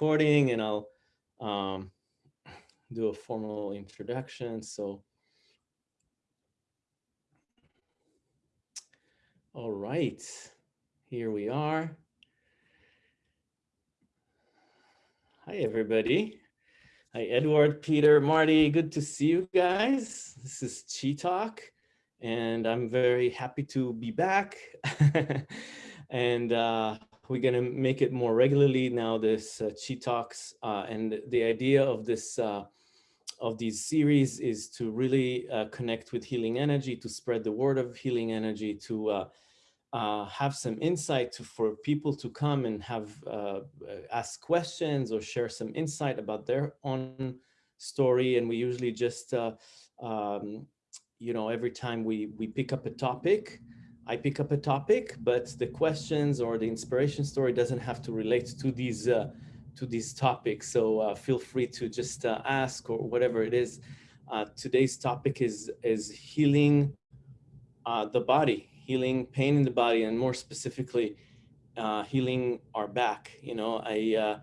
recording and I'll um, do a formal introduction. So, all right, here we are. Hi, everybody. Hi, Edward, Peter, Marty. Good to see you guys. This is Chi Talk, and I'm very happy to be back. and uh, we're going to make it more regularly now, this uh, Chi Talks. Uh, and the idea of this uh, of these series is to really uh, connect with healing energy, to spread the word of healing energy, to uh, uh, have some insight to, for people to come and have ask questions or share some insight about their own story. And we usually just, um, you know, every time we, we pick up a topic, I pick up a topic, but the questions or the inspiration story doesn't have to relate to these uh, to these topics. So uh, feel free to just uh, ask or whatever it is. today's topic is is healing the body, healing pain in the body and more specifically uh, healing our back. You know, I uh,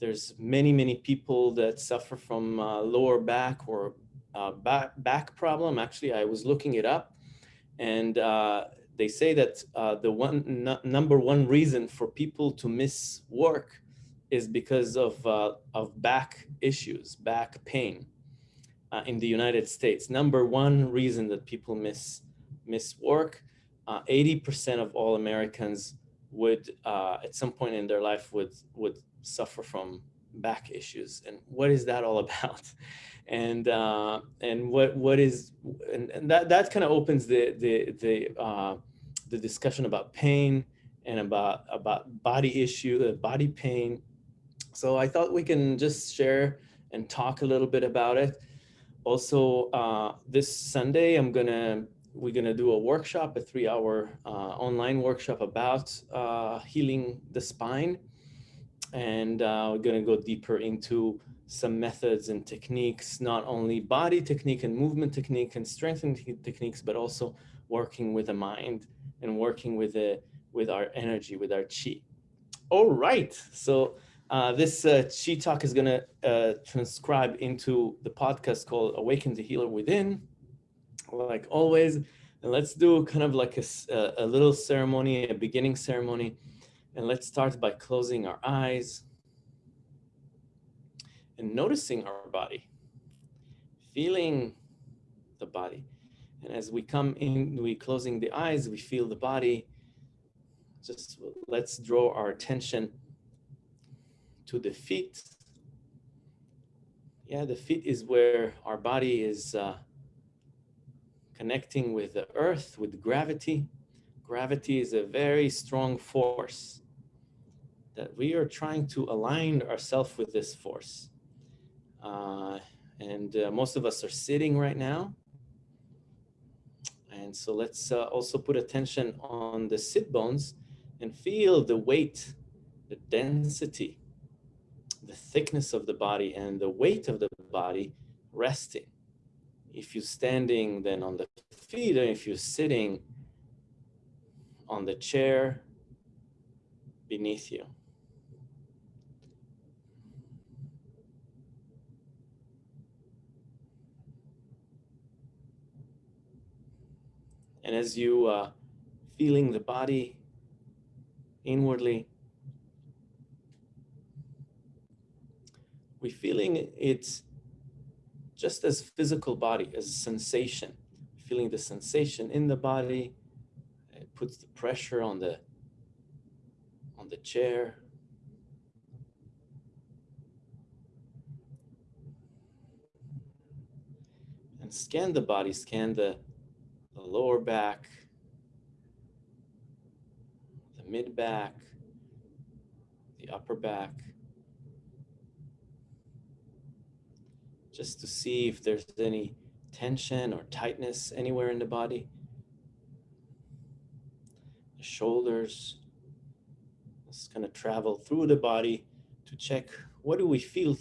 there's many, many people that suffer from uh, lower back or uh, back, back problem. Actually, I was looking it up and uh, they say that uh, the one number one reason for people to miss work is because of, of back issues, back pain in the United States. Number one reason that people miss miss work 80% uh, of all Americans would, uh, at some point in their life, would would suffer from back issues. And what is that all about? And uh, and what what is and, and that that kind of opens the the the uh, the discussion about pain and about about body issue, uh, body pain. So I thought we can just share and talk a little bit about it. Also, uh, this Sunday, I'm gonna we're to do a workshop, a three hour uh, online workshop about uh, healing the spine. And uh, we're to go deeper into some methods and techniques, not only body technique and movement technique and strengthening techniques, but also working with the mind and working with, the, with our energy, with our chi. All right. So uh, this uh, Chi Talk is going to uh, transcribe into the podcast called Awaken the Healer Within like always. And let's do kind of like a, a little ceremony, a beginning ceremony. And let's start by closing our eyes and noticing our body, feeling the body. And as we come in, we closing the eyes, we feel the body. Just let's draw our attention to the feet. Yeah, the feet is where our body is uh, connecting with the earth, with gravity. Gravity is a very strong force that we are trying to align ourselves with this force. Uh, and uh, most of us are sitting right now. And so let's uh, also put attention on the sit bones and feel the weight, the density, the thickness of the body and the weight of the body resting if you're standing, then on the feet, and if you're sitting on the chair beneath you. And as you uh, feeling the body inwardly, we feeling it's just as physical body, as sensation, feeling the sensation in the body, it puts the pressure on the on the chair. And scan the body, scan the, the lower back, the mid back, the upper back. just to see if there's any tension or tightness anywhere in the body. The shoulders, just going to travel through the body to check what do we feel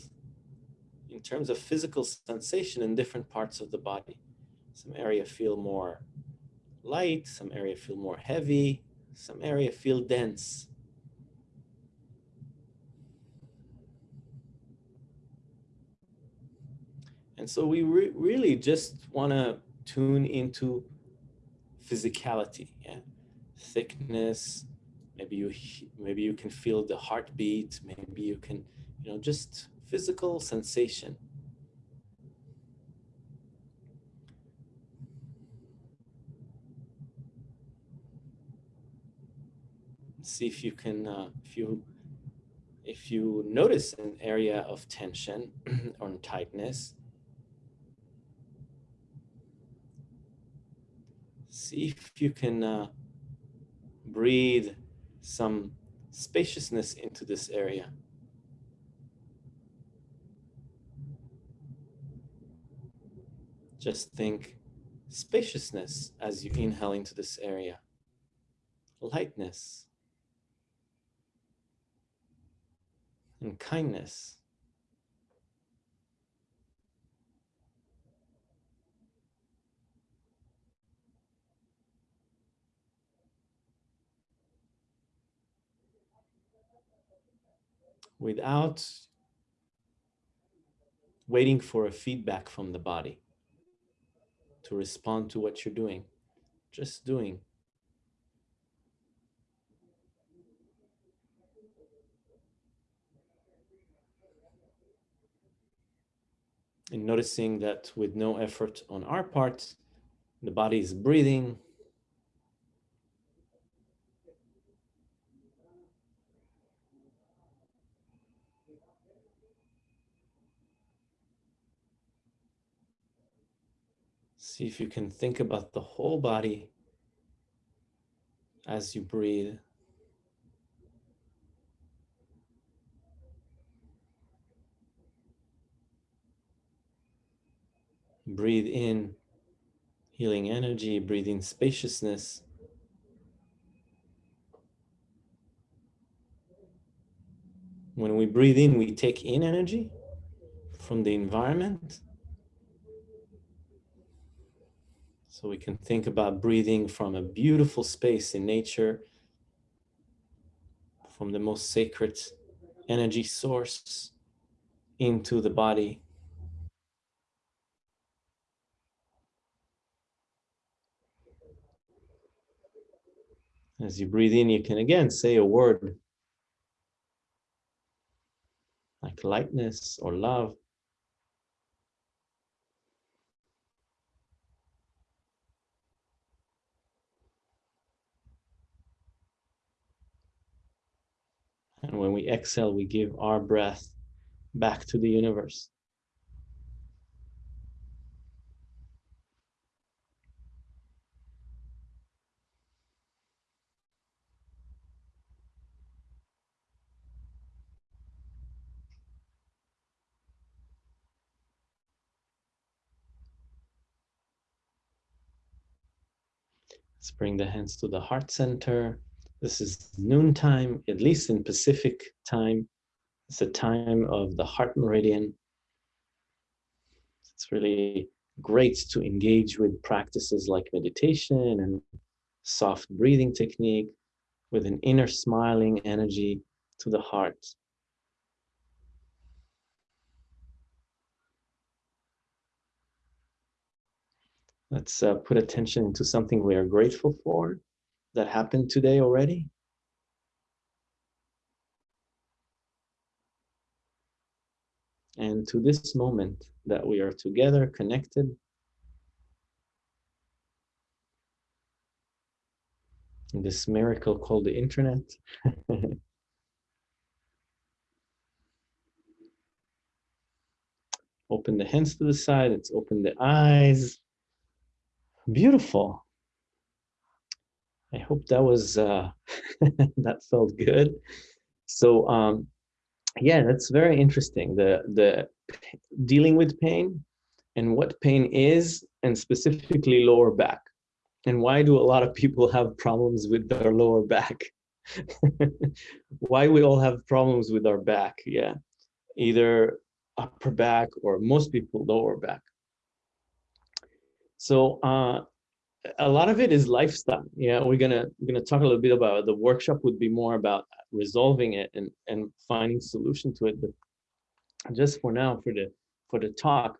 in terms of physical sensation in different parts of the body. Some area feel more light, some area feel more heavy, some area feel dense. And so we re really just want to tune into physicality, yeah? thickness. Maybe you maybe you can feel the heartbeat. Maybe you can, you know, just physical sensation. See if you can, uh, if you if you notice an area of tension or tightness, see if you can uh, breathe some spaciousness into this area. Just think spaciousness as you inhale into this area, lightness, and kindness. Without waiting for a feedback from the body to respond to what you're doing, just doing. And noticing that with no effort on our part, the body is breathing. See if you can think about the whole body as you breathe. Breathe in healing energy, breathe in spaciousness. When we breathe in, we take in energy from the environment. So we can think about breathing from a beautiful space in nature, from the most sacred energy source into the body. As you breathe in, you can again say a word like lightness or love. And when we exhale, we give our breath back to the universe. Bring the hands to the heart center. This is noontime, at least in Pacific time. It's the time of the heart meridian. It's really great to engage with practices like meditation and soft breathing technique with an inner smiling energy to the heart. Let's uh, put attention into something we are grateful for that happened today already. And to this moment that we are together, connected. In this miracle called the internet. open the hands to the side, let's open the eyes. Beautiful. I hope that was, uh, that felt good. So, um, yeah, that's very interesting. The, the dealing with pain and what pain is, and specifically lower back. And why do a lot of people have problems with their lower back? why we all have problems with our back, yeah. Either upper back or most people lower back. So uh, a lot of it is lifestyle. Yeah, we're gonna we're gonna talk a little bit about the workshop would be more about resolving it and and finding solution to it. But just for now, for the for the talk,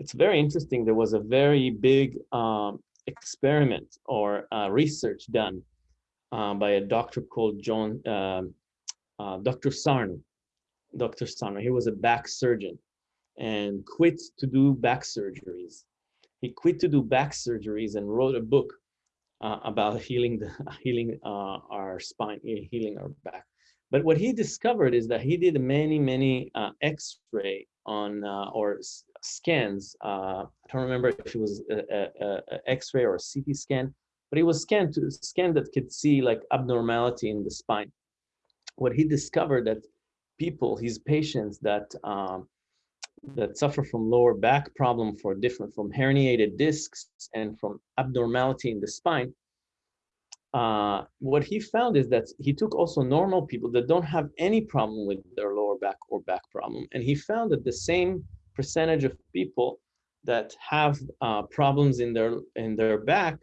it's very interesting. There was a very big um, experiment or uh, research done uh, by a doctor called John, um, uh, Dr. Sarno. Dr. Sarno, he was a back surgeon and quit to do back surgeries. He quit to do back surgeries and wrote a book uh, about healing the healing uh, our spine, healing our back. But what he discovered is that he did many, many uh, X-ray on uh, or scans. Uh, I don't remember if it was X-ray or a CT scan, but it was scanned to scan that could see like abnormality in the spine. What he discovered that people, his patients that um, that suffer from lower back problem for different from herniated discs and from abnormality in the spine, uh, what he found is that he took also normal people that don't have any problem with their lower back or back problem. And he found that the same percentage of people that have uh, problems in their in their back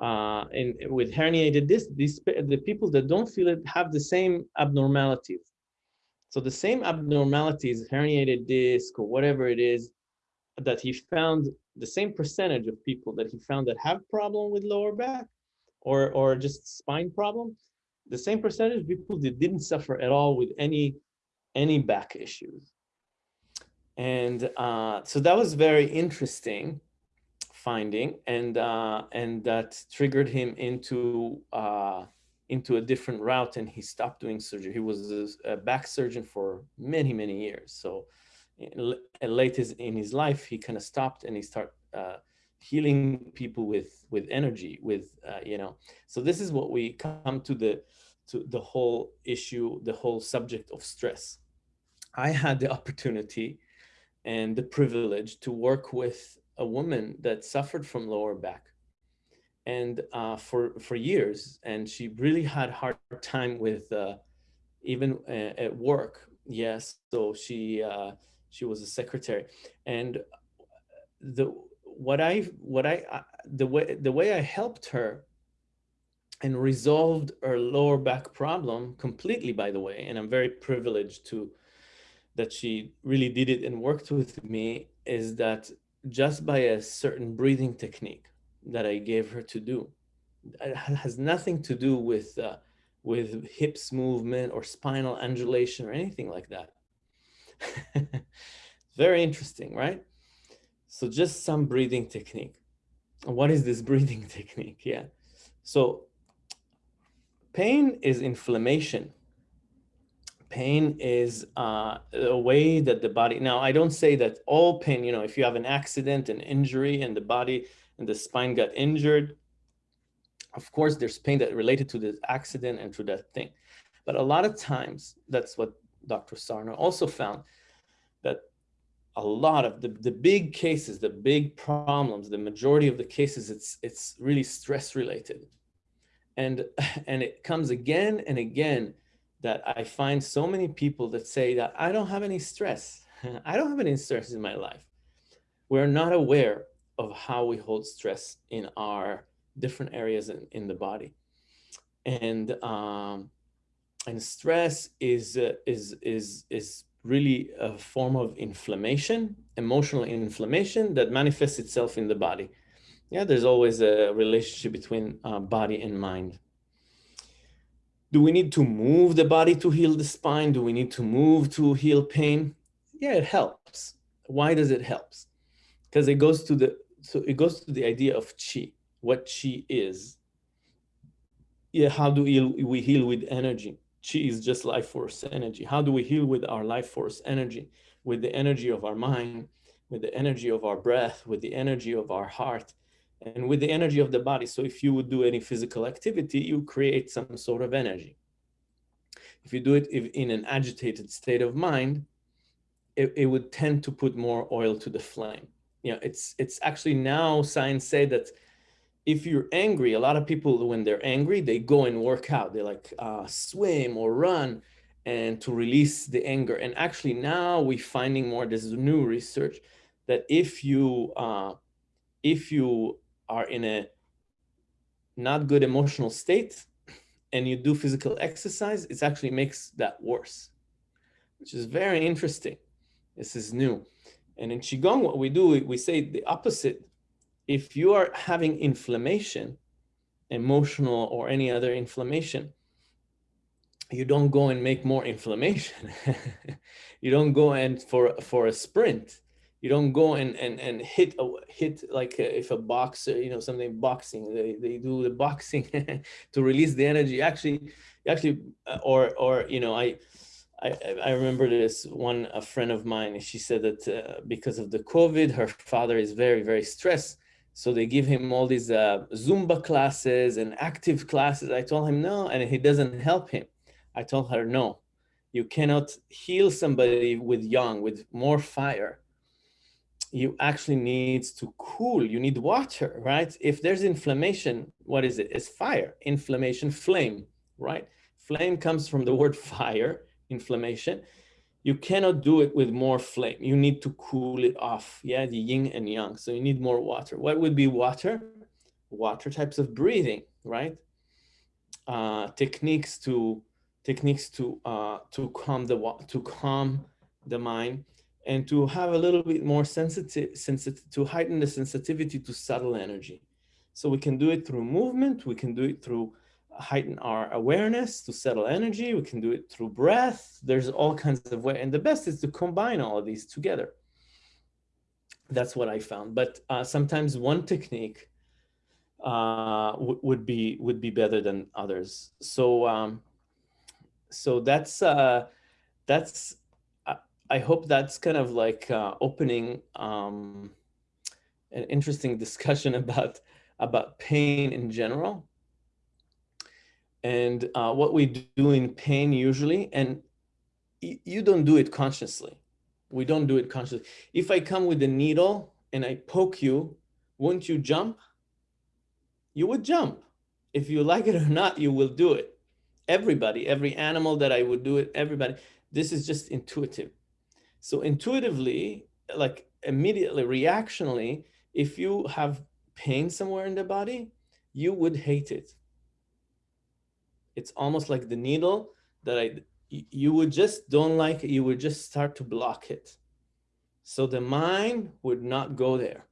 uh, in, with herniated disc, these, the people that don't feel it have the same abnormalities. So the same abnormalities, herniated disc or whatever it is, that he found the same percentage of people that he found that have problem with lower back or, or just spine problem, the same percentage of people that didn't suffer at all with any, any back issues. And uh, so that was very interesting finding and, uh, and that triggered him into, uh, into a different route and he stopped doing surgery. He was a back surgeon for many, many years. So late in his life, he kind of stopped and he started uh, healing people with with energy with uh, you know so this is what we come to the to the whole issue the whole subject of stress i had the opportunity and the privilege to work with a woman that suffered from lower back and uh, for for years and she really had hard time with uh, even uh, at work. Yes so she uh, she was a secretary. And the what I what I uh, the way the way I helped her and resolved her lower back problem completely by the way and I'm very privileged to that she really did it and worked with me is that just by a certain breathing technique that I gave her to do it has nothing to do with uh, with hips movement or spinal undulation or anything like that very interesting right so just some breathing technique. What is this breathing technique? Yeah. So pain is inflammation. Pain is uh, a way that the body, now I don't say that all pain, you know, if you have an accident, an injury and the body and the spine got injured, of course, there's pain that related to the accident and to that thing. But a lot of times, that's what Dr. Sarno also found, that a lot of the, the big cases, the big problems, the majority of the cases, it's, it's really stress related. And, and it comes again and again that I find so many people that say that I don't have any stress. I don't have any stress in my life. We're not aware of how we hold stress in our different areas in, in the body. And, um, and stress is, uh, is, is, is really a form of inflammation, emotional inflammation that manifests itself in the body. Yeah, there's always a relationship between uh, body and mind. Do we need to move the body to heal the spine? Do we need to move to heal pain? Yeah, it helps. Why does it help? Because it goes to the so it goes to the idea of chi, what chi is. Yeah, how do we heal with energy? Chi is just life force energy. How do we heal with our life force energy, with the energy of our mind, with the energy of our breath, with the energy of our heart, and with the energy of the body. So if you would do any physical activity, you create some sort of energy. If you do it in an agitated state of mind, it, it would tend to put more oil to the flame. You know, it's, it's actually now science say that if you're angry, a lot of people, when they're angry, they go and work out. They like uh, swim or run and to release the anger. And actually now we're finding more, there's new research that if you, uh, if you are in a not good emotional state and you do physical exercise, it actually makes that worse, which is very interesting. This is new. And in Qigong, what we do, we say the opposite. If you are having inflammation, emotional or any other inflammation, you don't go and make more inflammation. you don't go and for for a sprint. You don't go and and and hit a, hit like a, if a boxer, you know, something boxing. They they do the boxing to release the energy. Actually, actually, uh, or or you know, I. I, I remember this one a friend of mine she said that uh, because of the covid her father is very very stressed so they give him all these uh, Zumba classes and active classes. I told him no, and he doesn't help him. I told her, no, you cannot heal somebody with yang, with more fire. You actually need to cool, you need water, right? If there's inflammation, what is it? It's fire, inflammation, flame, right? Flame comes from the word fire, inflammation you cannot do it with more flame. You need to cool it off. Yeah, the yin and yang. So you need more water. What would be water? Water types of breathing, right? Uh, techniques to techniques to uh, to calm the to calm the mind and to have a little bit more sensitive, sensitive to heighten the sensitivity to subtle energy. So we can do it through movement. We can do it through heighten our awareness to subtle energy. We can do it through breath. There's all kinds of way. And the best is to combine all of these together. That's what I found. But uh, sometimes one technique uh, would be would be better than others. So um, so that's uh, that's I hope that's kind of like uh, opening um, an interesting discussion about about pain in general and uh, what we do in pain usually, and you don't do it consciously. We don't do it consciously. If I come with a needle and I poke you, won't you jump? You would jump. If you like it or not, you will do it. Everybody, every animal that I would do it, everybody. This is just intuitive. So intuitively, like immediately, reactionally, if you have pain somewhere in the body, you would hate it it's almost like the needle that I, you would just don't like it, you would just start to block it. So the mind would not go there.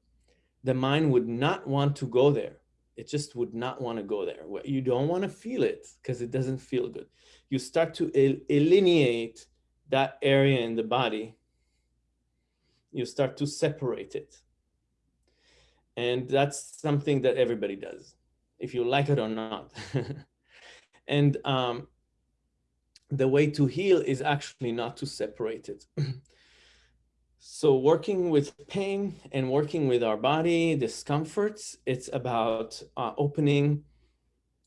The mind would not want to go there. It just would not want to go there. You don't want to feel it because it doesn't feel good. You start to alienate that area in the body. You start to separate it. And that's something that everybody does, if you like it or not. And um, the way to heal is actually not to separate it. so working with pain and working with our body, discomforts, it's about uh, opening,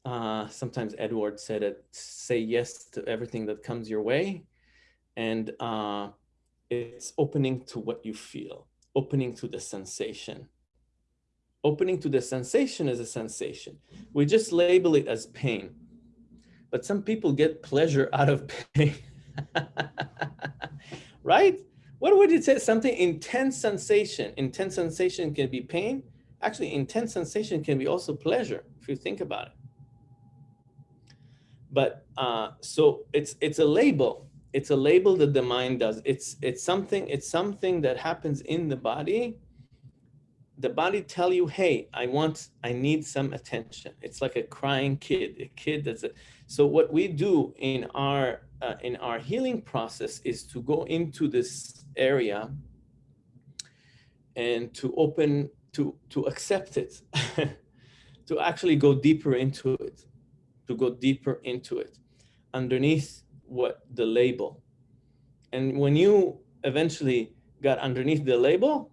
uh, sometimes Edward said it, say yes to everything that comes your way. And uh, it's opening to what you feel, opening to the sensation. Opening to the sensation is a sensation. We just label it as pain but some people get pleasure out of pain. right? What would you say? Something intense sensation. Intense sensation can be pain. Actually, intense sensation can be also pleasure, if you think about it. But uh, so it's it's a label. It's a label that the mind does. It's it's something. It's something that happens in the body the body tell you, hey, I want, I need some attention. It's like a crying kid, a kid that's a, so what we do in our, uh, in our healing process is to go into this area and to open, to, to accept it, to actually go deeper into it, to go deeper into it underneath what the label. And when you eventually got underneath the label,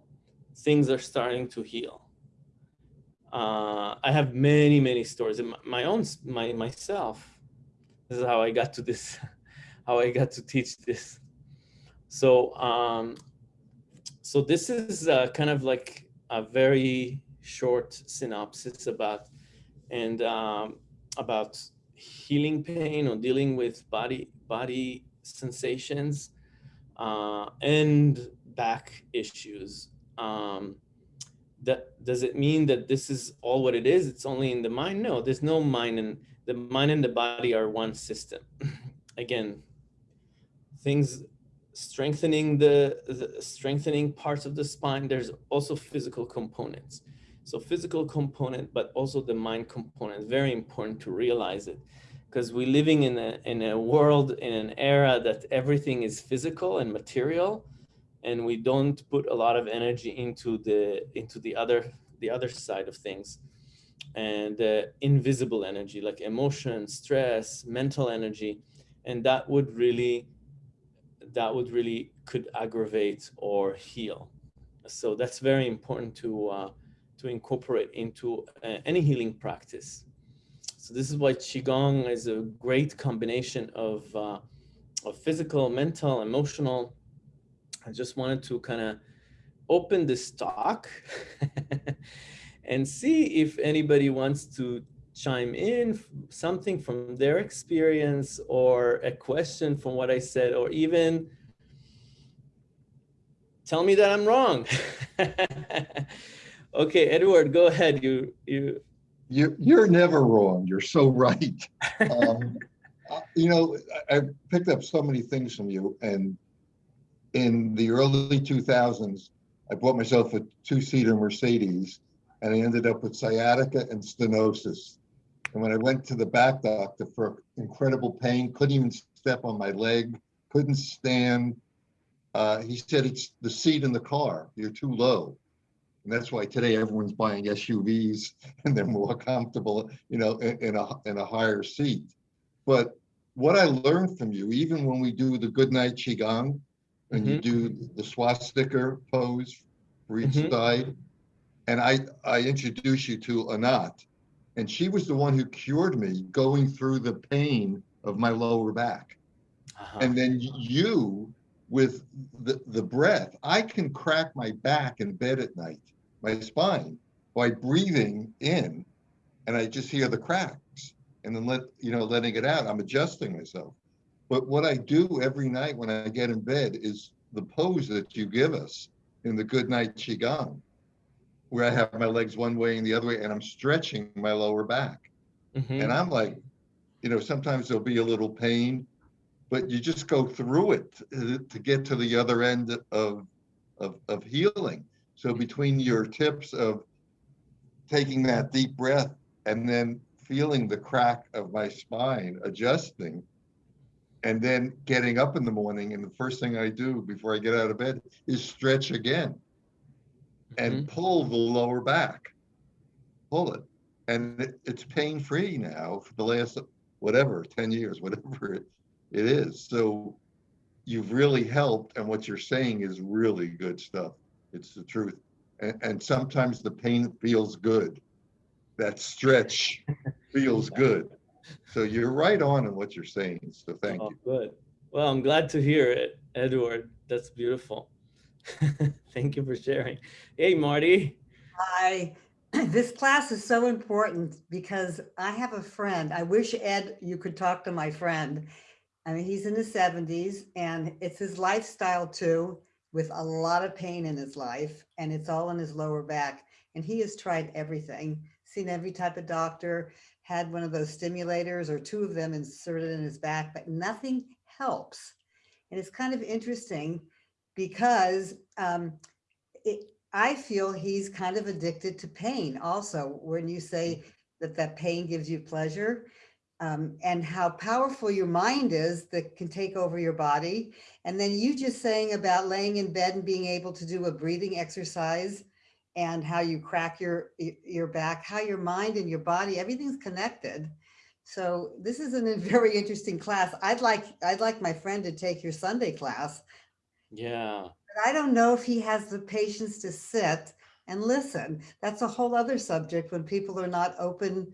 things are starting to heal. Uh, I have many, many stories. My own, my myself. This is how I got to this, how I got to teach this. So, um, so this is uh, kind of like a very short synopsis about and um, about healing pain or dealing with body body sensations uh, and back issues um, that does it mean that this is all what it is? It's only in the mind? No, there's no mind and the mind and the body are one system. Again, things strengthening the, the strengthening parts of the spine. There's also physical components. So physical component, but also the mind component. Very important to realize it because we're living in a, in a world, in an era that everything is physical and material, and we don't put a lot of energy into the, into the other, the other side of things. And uh, invisible energy, like emotion, stress, mental energy. And that would really, that would really could aggravate or heal. So that's very important to, uh, to incorporate into uh, any healing practice. So this is why Qigong is a great combination of, uh, of physical, mental, emotional. I just wanted to kind of open this talk and see if anybody wants to chime in something from their experience or a question from what I said, or even tell me that I'm wrong. okay, Edward, go ahead. You, you, you, you're never wrong. You're so right. Um, you know, I, I picked up so many things from you, and in the early 2000s, I bought myself a two-seater Mercedes, and I ended up with sciatica and stenosis. And when I went to the back doctor for incredible pain, couldn't even step on my leg, couldn't stand. Uh, he said, it's the seat in the car. You're too low. And that's why today everyone's buying SUVs and they're more comfortable, you know, in, in a in a higher seat. But what I learned from you, even when we do the good night qigong, and mm -hmm. you mm-hmm. do the swastika pose for each mm -hmm. side, and I I introduced you to Anat, and she was the one who cured me going through the pain of my lower back. Uh -huh. And then you with the, the breath, I can crack my back in bed at night my spine by breathing in and I just hear the cracks and then let, you know, letting it out. I'm adjusting myself. But what I do every night when I get in bed is the pose that you give us in the good night Qigong, where I have my legs one way and the other way, and I'm stretching my lower back. Mm -hmm. And I'm like, you know, sometimes there'll be a little pain, but you just go through it to get to the other end of, of, of healing. So between your tips of taking that deep breath and then feeling the crack of my spine adjusting and then getting up in the morning and the first thing I do before I get out of bed is stretch again and mm -hmm. pull the lower back, pull it. And it, it's pain free now for the last, whatever, 10 years, whatever it, it is. So you've really helped. And what you're saying is really good stuff. It's the truth. And, and sometimes the pain feels good. That stretch feels good. So you're right on in what you're saying. So thank oh, you. Good. Well, I'm glad to hear it, Edward. That's beautiful. thank you for sharing. Hey, Marty. Hi. This class is so important because I have a friend. I wish, Ed, you could talk to my friend. I mean, he's in his 70s and it's his lifestyle too with a lot of pain in his life and it's all in his lower back. And he has tried everything, seen every type of doctor, had one of those stimulators or two of them inserted in his back, but nothing helps. And it's kind of interesting because um, it, I feel he's kind of addicted to pain also, when you say that that pain gives you pleasure um, and how powerful your mind is that can take over your body. And then you just saying about laying in bed and being able to do a breathing exercise and how you crack your your back, how your mind and your body, everything's connected. So this is a very interesting class. I'd like I'd like my friend to take your Sunday class. Yeah. But I don't know if he has the patience to sit and listen. That's a whole other subject when people are not open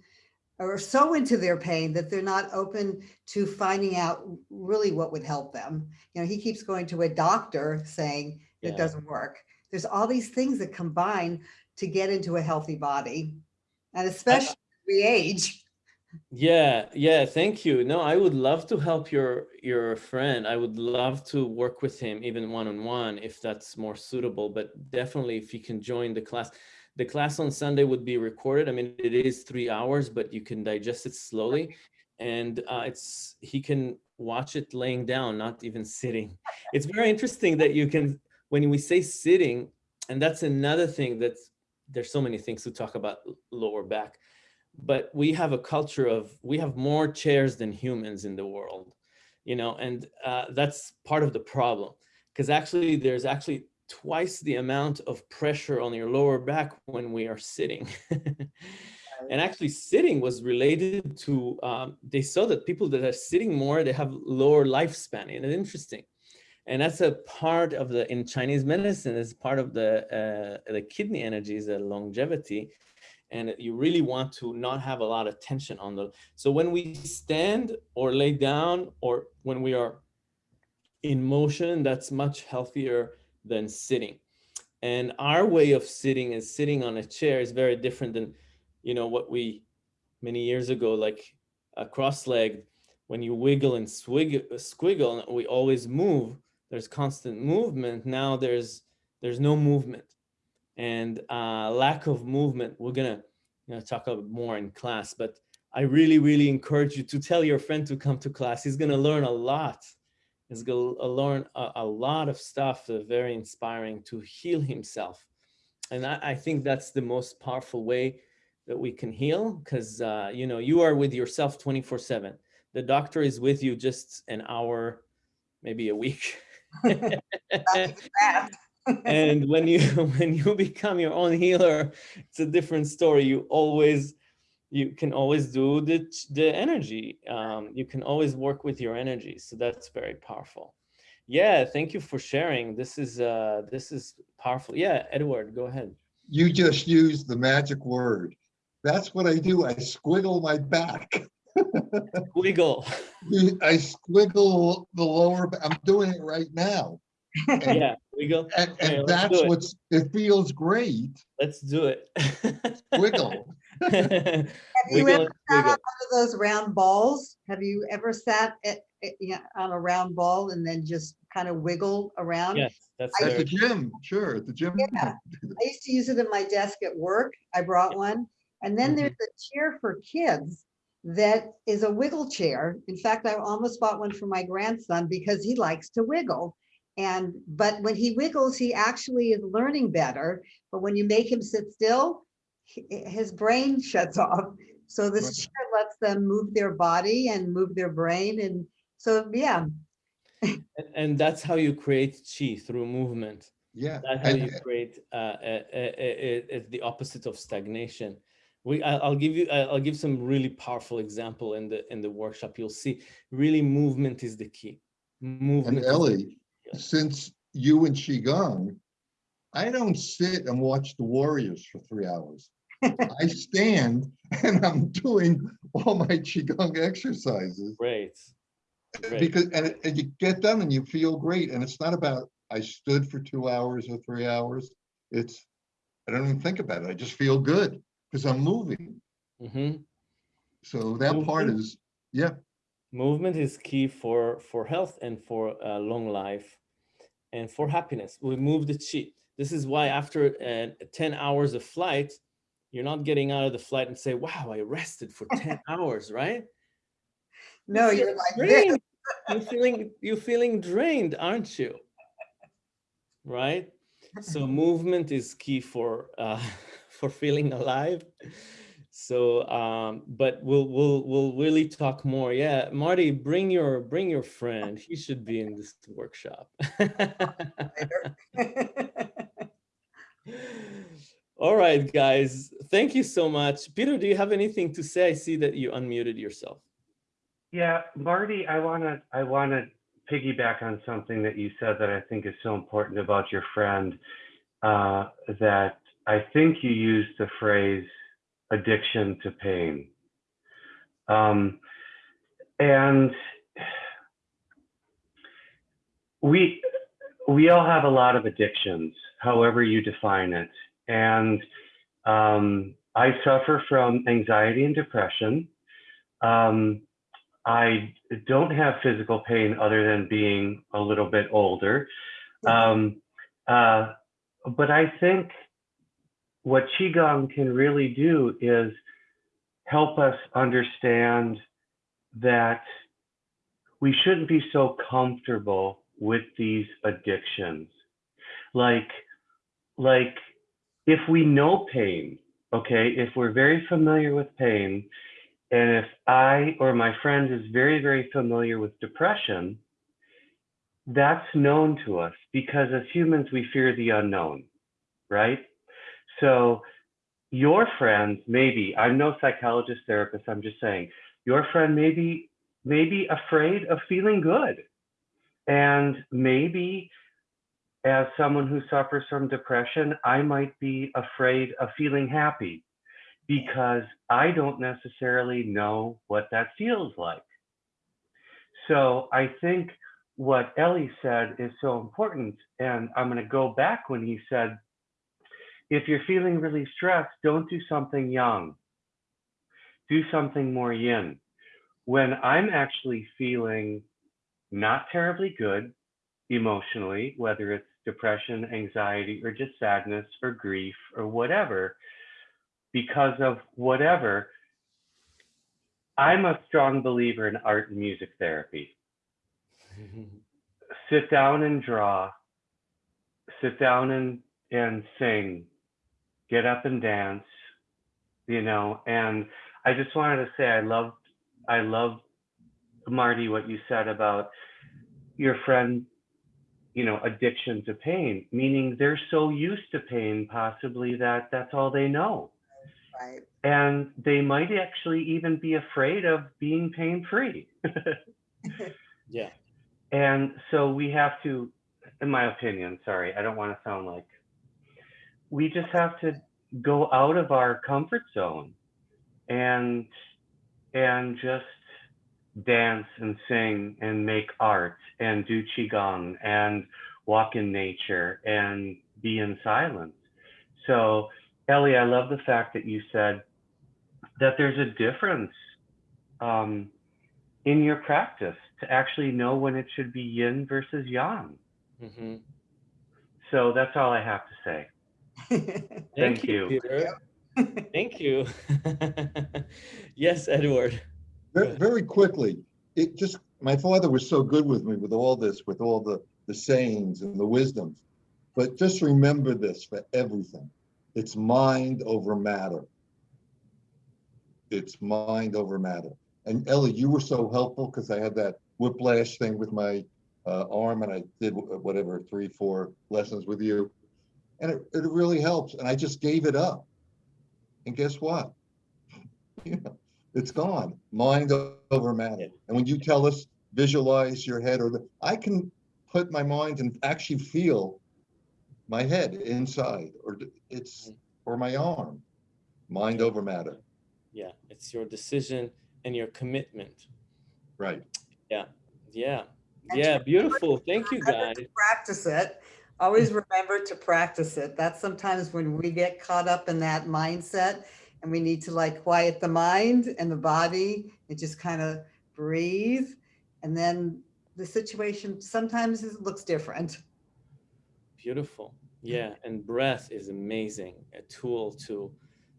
or so into their pain that they're not open to finding out really what would help them. You know, he keeps going to a doctor saying yeah. it doesn't work. There's all these things that combine to get into a healthy body and especially I, we age. Yeah, yeah, thank you. No, I would love to help your your friend. I would love to work with him even one-on-one -on -one if that's more suitable, but definitely if you can join the class. The class on Sunday would be recorded. I mean, it is three hours, but you can digest it slowly. And uh, it's he can watch it laying down, not even sitting. It's very interesting that you can, when we say sitting, and that's another thing that's, there's so many things to talk about lower back, but we have a culture of, we have more chairs than humans in the world, you know, and uh, that's part of the problem. Because actually there's actually twice the amount of pressure on your lower back when we are sitting. and actually sitting was related to, um, they saw that people that are sitting more, they have lower lifespan. And it's interesting. And that's a part of the, in Chinese medicine, is part of the, uh, the kidney energies, the longevity. And you really want to not have a lot of tension on the, so when we stand or lay down, or when we are in motion, that's much healthier than sitting. And our way of sitting is sitting on a chair is very different than, you know, what we many years ago, like a cross-legged, when you wiggle and swig, squiggle, we always move. There's constant movement. Now there's there's no movement and uh, lack of movement. We're gonna you know, talk about more in class, but I really, really encourage you to tell your friend to come to class. He's gonna learn a lot is going to learn a, a, lot of stuff uh, very inspiring to heal himself. And I, I, think that's the most powerful way that we can heal because, uh, you know, you are with yourself 24 seven. The doctor is with you just an hour, maybe a week. and when you when you become your own healer, it's a different story. You always you can always do the, the energy. Um, you can always work with your energy. So that's very powerful. Yeah, thank you for sharing. This is uh, this is powerful. Yeah, Edward, go ahead. You just used the magic word. That's what I do. I squiggle my back. Squiggle. I squiggle the lower. I'm doing it right now. And, yeah, wiggle. And, and that's what's. It feels great. Let's do it. Squiggle. Have you ever sat on one of those round balls? Have you ever sat at, at, yeah, on a round ball and then just kind of wiggle around? Yes, that's at the gym. Sure, at the gym. Yeah, I used to use it in my desk at work. I brought one. And then mm -hmm. there's a chair for kids that is a wiggle chair. In fact, I almost bought one for my grandson because he likes to wiggle. And but when he wiggles, he actually is learning better. But when you make him sit still, his brain shuts off. So this right. chair lets them move their body and move their brain. And so, yeah. and, and that's how you create chi through movement. Yeah. That's how you create uh, it's the opposite of stagnation. We, I'll give you, I'll give some really powerful example in the in the workshop. You'll see, really, movement is the key. Movement. And Ellie, since you and qigong, I don't sit and watch the Warriors for three hours. I stand and I'm doing all my qigong exercises. Great. great. Because and, and you get done and you feel great. And it's not about I stood for two hours or three hours. It's I don't even think about it. I just feel good because I'm moving. Mm -hmm. So that part is yeah. Movement is key for for health and for uh, long life and for happiness. We move the chi. This is why after uh, 10 hours of flight, you're not getting out of the flight and say, wow, I rested for 10 hours, right? No, you're, you're like you're feeling you're feeling drained, aren't you? Right? So movement is key for uh, for feeling alive. So um, but we'll we'll we'll really talk more. Yeah, Marty, bring your bring your friend. He should be in this workshop. All right, guys, thank you so much. Peter, do you have anything to say? I see that you unmuted yourself. Yeah, Marty, I want to I want to piggyback on something that you said that I think is so important about your friend. Uh, that I think you used the phrase addiction to pain, um, and we we all have a lot of addictions, however you define it. And um, I suffer from anxiety and depression. Um, I don't have physical pain other than being a little bit older. Um, uh, but I think what Qigong can really do is help us understand that we shouldn't be so comfortable with these addictions. Like, like if we know pain, okay, if we're very familiar with pain, and if I or my friend is very, very familiar with depression, that's known to us because as humans, we fear the unknown, right? So your friends, maybe, I'm no psychologist therapist, I'm just saying, your friend may be, afraid of feeling good. And maybe as someone who suffers from depression, I might be afraid of feeling happy because I don't necessarily know what that feels like. So I think what Ellie said is so important. And I'm going to go back when he said, if you're feeling really stressed, don't do something yang. Do something more yin. When I'm actually feeling not terribly good emotionally, whether it's depression, anxiety, or just sadness or grief or whatever, because of whatever, I'm a strong believer in art and music therapy. sit down and draw, sit down and, and sing, get up and dance, you know, and I just wanted to say I loved I loved Marty what you said about your friend you know addiction to pain meaning they're so used to pain possibly that that's all they know Right. and they might actually even be afraid of being pain free Yeah. and so we have to in my opinion sorry i don't want to sound like we just have to go out of our comfort zone and and just dance and sing and make art and do qigong and walk in nature and be in silence. So ellie i love the fact that you said that there's a difference um, in your practice to actually know when it should be yin versus yang. Hmm so that's all i have to say Thank, Thank you, you. Peter. Thank you. yes, Edward. Very, very quickly, it just, my father was so good with me with all this, with all the, the sayings and the wisdoms. But just remember this for everything. It's mind over matter. It's mind over matter. And Ellie, you were so helpful because I had that whiplash thing with my uh, arm and I did whatever, three, four lessons with you. And it, it really helps. And I just gave it up. And guess what? You know, it's gone. Mind over matter. And when you tell us visualize your head or the, I can put my mind and actually feel my head inside or it's or my arm. Mind over matter. Yeah, it's your decision and your commitment. Right. Yeah. Yeah. And Yeah, beautiful. Thank you, Remember guys. Practice it. Always remember to practice it. That's sometimes when we get caught up in that mindset and we need to like quiet the mind and the body and just kind of breathe. And then the situation sometimes looks different. Beautiful. Mm-hmm. Yeah, and breath is amazing. A tool to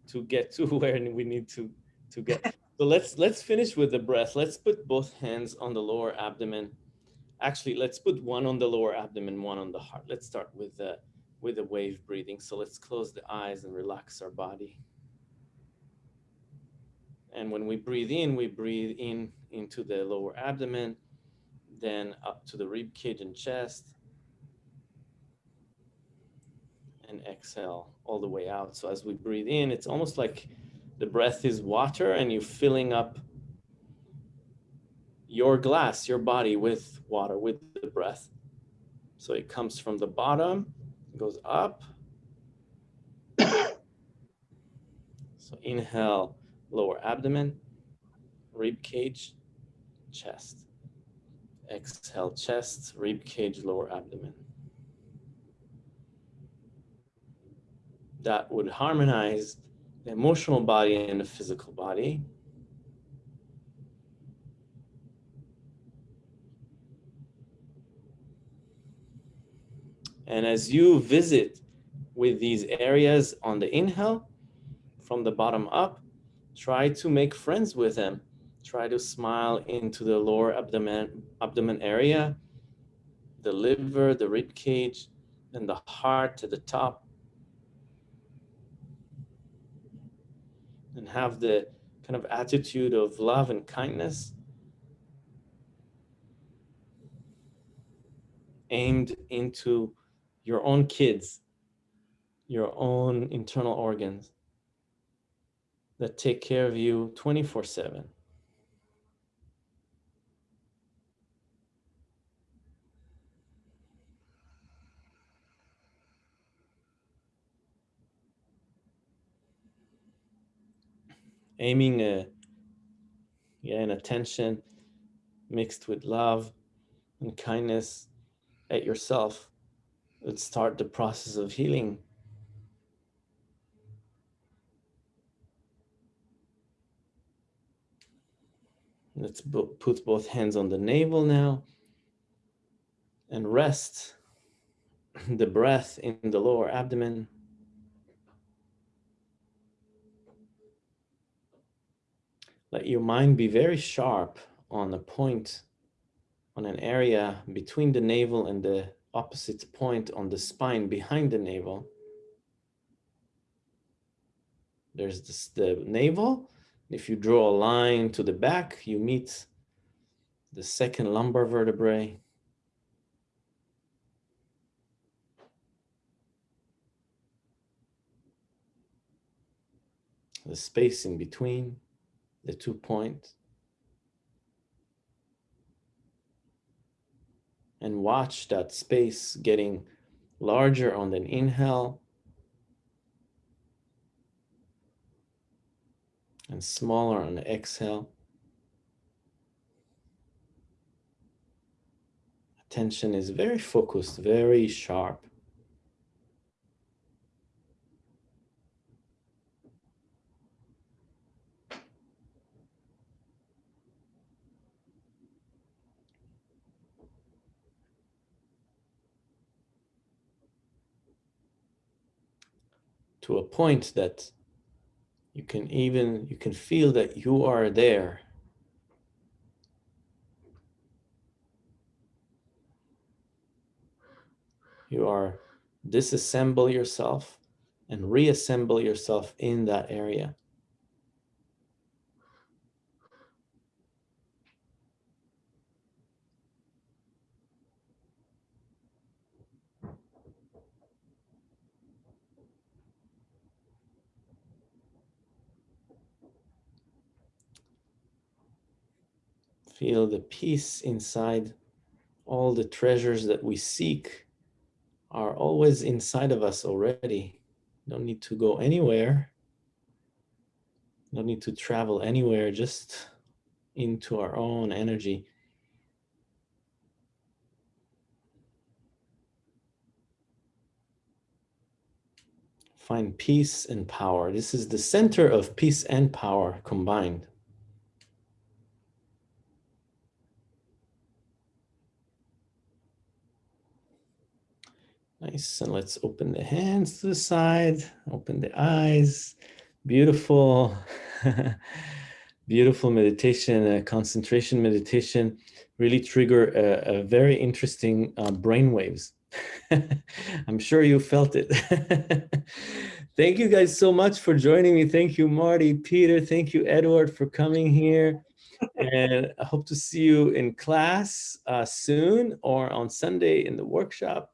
to get to where we need to to get. So let's let's finish with the breath. Let's put both hands on the lower abdomen. Actually, let's put one on the lower abdomen, one on the heart. Let's start with the with the wave breathing. So let's close the eyes and relax our body. And when we breathe in, we breathe in into the lower abdomen, then up to the rib cage and chest, and exhale all the way out. So as we breathe in, it's almost like the breath is water and you're filling up your glass, your body with water, with the breath. So it comes from the bottom, goes up. So inhale, lower abdomen, rib cage, chest. Exhale, chest, rib cage, lower abdomen. that would harmonize the emotional body and the physical body. And as you visit with these areas on the inhale, from the bottom up, try to make friends with them Try to smile into the lower abdomen, abdomen area, the liver, the rib cage, and the heart to the top. And have the kind of attitude of love and kindness aimed into your own kids, your own internal organs that take care of you 24 7. Aiming a, yeah, an attention mixed with love and kindness at yourself would start the process of healing. Let's put both hands on the navel now and rest the breath in the lower abdomen. Let your mind be very sharp on a point, on an area between the navel and the opposite point on the spine behind the navel. There's this, the navel. If you draw a line to the back, you meet the second lumbar vertebrae. The space in between the two points. And watch that space getting larger on an inhale and smaller on the exhale. Attention is very focused, very sharp. To a point that you can even, you can feel that you are there. You are disassemble yourself and reassemble yourself in that area. Feel the peace inside. All the treasures that we seek are always inside of us already. Don't need to go anywhere. Don't need to travel anywhere, just into our own energy. Find peace and power. This is the center of peace and power combined. Nice, and let's open the hands to the side, open the eyes. Beautiful, beautiful meditation, concentration meditation, really trigger a, a very interesting uh, brain waves. I'm sure you felt it. thank you guys so much for joining me. Thank you, Marty, Peter. Thank you, Edward, for coming here. and I hope to see you in class uh, soon or on Sunday in the workshop.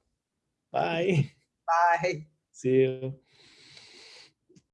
Bye. Bye. See you.